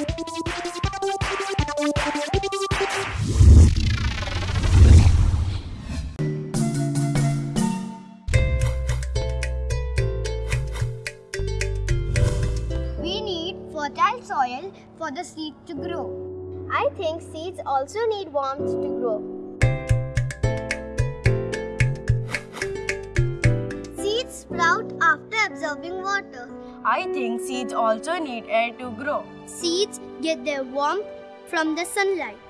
We need fertile soil for the seed to grow. I think seeds also need warmth to grow. Sprout after absorbing water. I think seeds also need air to grow. Seeds get their warmth from the sunlight.